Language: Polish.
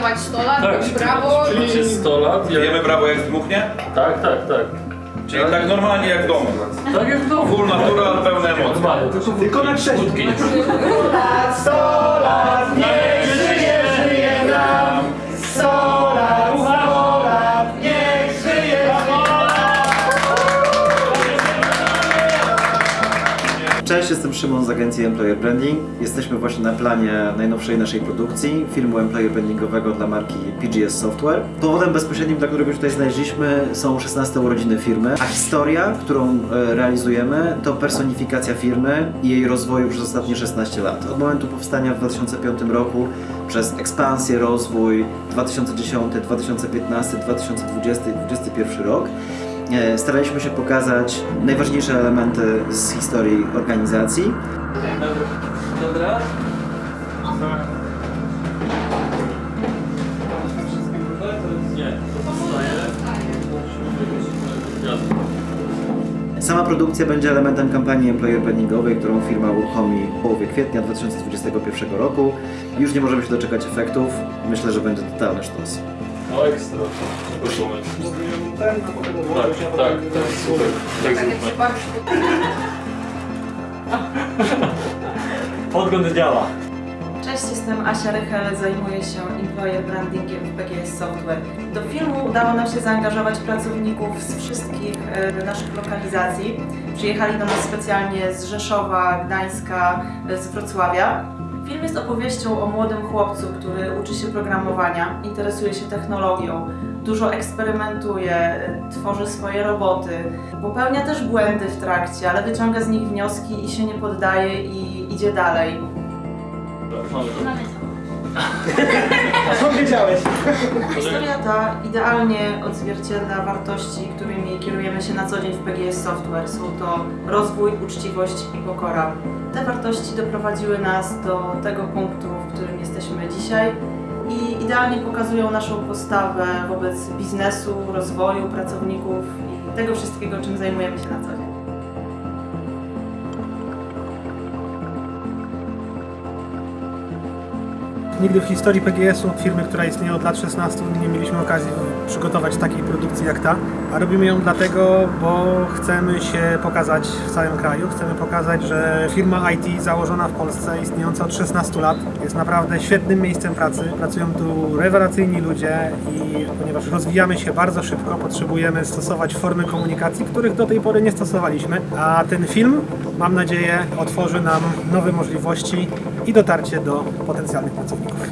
świętować 100 lat, Tak, tak, brawo i... Macie 100 lat, jak... Jemy brawo jak zdmuchnie? Tak, tak, tak. Czyli tak normalnie jak w domu. Tak jak w domu. Full natural, pełne emocje. Normalnie, tylko, Tylko na trzeźwo. wódki nie Cześć, jestem Szymon z agencji Employer Branding. Jesteśmy właśnie na planie najnowszej naszej produkcji, filmu employer brandingowego dla marki PGS Software. Powodem bezpośrednim, dla którego tutaj znaleźliśmy są 16 urodziny firmy, a historia, którą e, realizujemy to personifikacja firmy i jej rozwoju przez ostatnie 16 lat. Od momentu powstania w 2005 roku przez ekspansję, rozwój 2010, 2015, 2020 i 2021 rok Staraliśmy się pokazać najważniejsze elementy z historii organizacji. Dobra. Sama produkcja będzie elementem kampanii employer brandingowej, którą firma uruchomi w połowie kwietnia 2021 roku. Już nie możemy się doczekać efektów. Myślę, że będzie totalny sztos. No ekstra. Moment. Ten, a potem Tak, tak, tak, super. Tak Tak jak zróbmy. Podgląd działa. Cześć, jestem Asia Rychel, zajmuję się employer brandingiem w PGS Software. Do filmu udało nam się zaangażować pracowników z wszystkich e, naszych lokalizacji. Przyjechali do nas specjalnie z Rzeszowa, Gdańska, e, z Wrocławia. Film jest opowieścią o młodym chłopcu, który uczy się programowania, interesuje się technologią, dużo eksperymentuje, tworzy swoje roboty, popełnia też błędy w trakcie, ale wyciąga z nich wnioski i się nie poddaje i idzie dalej. Mamy to. A wiedziałeś? Historia ta idealnie odzwierciedla wartości, którymi kierujemy się na co dzień w PGS Software. Są to rozwój, uczciwość i pokora. Te wartości doprowadziły nas do tego punktu, w którym jesteśmy dzisiaj i idealnie pokazują naszą postawę wobec biznesu, rozwoju pracowników i tego wszystkiego, czym zajmujemy się na co dzień. Nigdy w historii PGS-u, firmy, która istnieje od lat 16, nie mieliśmy okazji przygotować takiej produkcji jak ta. A robimy ją dlatego, bo chcemy się pokazać w całym kraju. Chcemy pokazać, że firma IT założona w Polsce, istniejąca od 16 lat, jest naprawdę świetnym miejscem pracy. Pracują tu rewelacyjni ludzie i ponieważ rozwijamy się bardzo szybko, potrzebujemy stosować formy komunikacji, których do tej pory nie stosowaliśmy. A ten film, mam nadzieję, otworzy nam nowe możliwości i dotarcie do potencjalnych pracowników.